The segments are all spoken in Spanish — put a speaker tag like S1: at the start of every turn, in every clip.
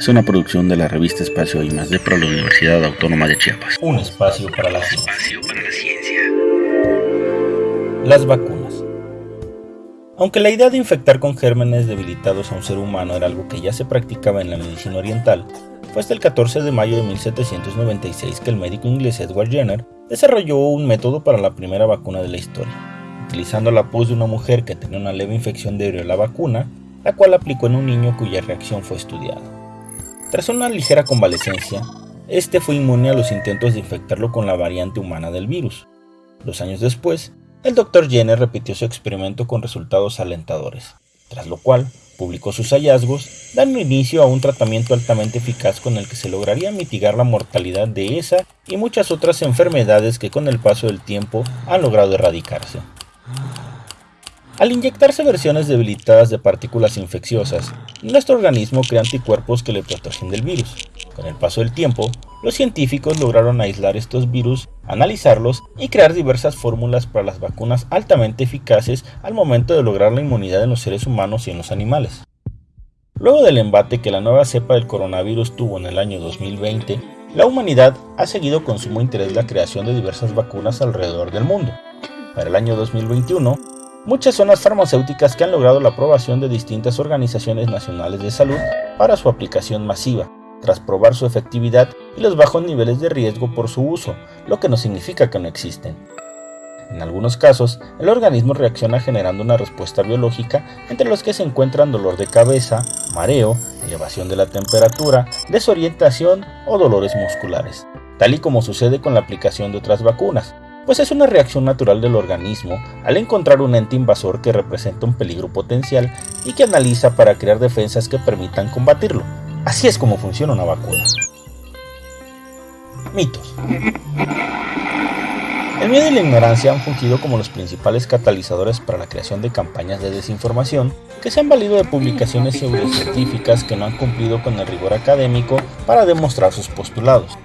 S1: es una producción de la revista Espacio y más de para la Universidad Autónoma de Chiapas.
S2: Un espacio para la ciencia. Las vacunas. Aunque la idea de infectar con gérmenes debilitados a un ser humano era algo que ya se practicaba en la medicina oriental, fue hasta el 14 de mayo de 1796 que el médico inglés Edward Jenner desarrolló un método para la primera vacuna de la historia, utilizando la pus de una mujer que tenía una leve infección de la vacuna, la cual aplicó en un niño cuya reacción fue estudiada. Tras una ligera convalecencia, este fue inmune a los intentos de infectarlo con la variante humana del virus. Dos años después, el Dr. Jenner repitió su experimento con resultados alentadores, tras lo cual publicó sus hallazgos, dando inicio a un tratamiento altamente eficaz con el que se lograría mitigar la mortalidad de esa y muchas otras enfermedades que con el paso del tiempo han logrado erradicarse. Al inyectarse versiones debilitadas de partículas infecciosas, nuestro organismo crea anticuerpos que le protegen del virus. Con el paso del tiempo, los científicos lograron aislar estos virus, analizarlos y crear diversas fórmulas para las vacunas altamente eficaces al momento de lograr la inmunidad en los seres humanos y en los animales. Luego del embate que la nueva cepa del coronavirus tuvo en el año 2020, la humanidad ha seguido con sumo interés la creación de diversas vacunas alrededor del mundo. Para el año 2021, Muchas son las farmacéuticas que han logrado la aprobación de distintas organizaciones nacionales de salud para su aplicación masiva, tras probar su efectividad y los bajos niveles de riesgo por su uso, lo que no significa que no existen. En algunos casos, el organismo reacciona generando una respuesta biológica entre los que se encuentran dolor de cabeza, mareo, elevación de la temperatura, desorientación o dolores musculares, tal y como sucede con la aplicación de otras vacunas, pues es una reacción natural del organismo al encontrar un ente invasor que representa un peligro potencial y que analiza para crear defensas que permitan combatirlo. Así es como funciona una vacuna. Mitos. El miedo y la ignorancia han fungido como los principales catalizadores para la creación de campañas de desinformación que se han valido de publicaciones científicas que no han cumplido con el rigor académico para demostrar sus postulados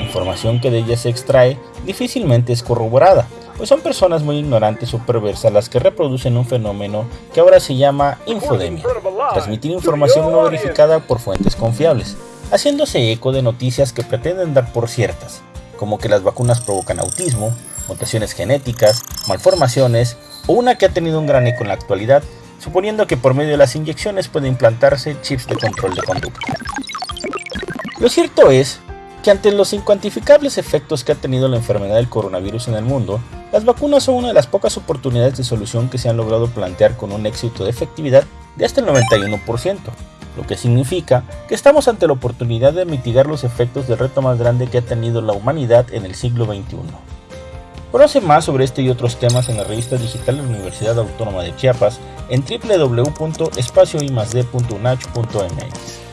S2: información que de ellas se extrae difícilmente es corroborada, pues son personas muy ignorantes o perversas las que reproducen un fenómeno que ahora se llama infodemia, transmitir información no verificada por fuentes confiables, haciéndose eco de noticias que pretenden dar por ciertas, como que las vacunas provocan autismo, mutaciones genéticas, malformaciones o una que ha tenido un gran eco en la actualidad, suponiendo que por medio de las inyecciones puede implantarse chips de control de conducta. Lo cierto es que ante los incuantificables efectos que ha tenido la enfermedad del coronavirus en el mundo, las vacunas son una de las pocas oportunidades de solución que se han logrado plantear con un éxito de efectividad de hasta el 91%, lo que significa que estamos ante la oportunidad de mitigar los efectos del reto más grande que ha tenido la humanidad en el siglo XXI. Conoce más sobre este y otros temas en la revista digital de la Universidad Autónoma de Chiapas en www.espacioimasd.unach.mx.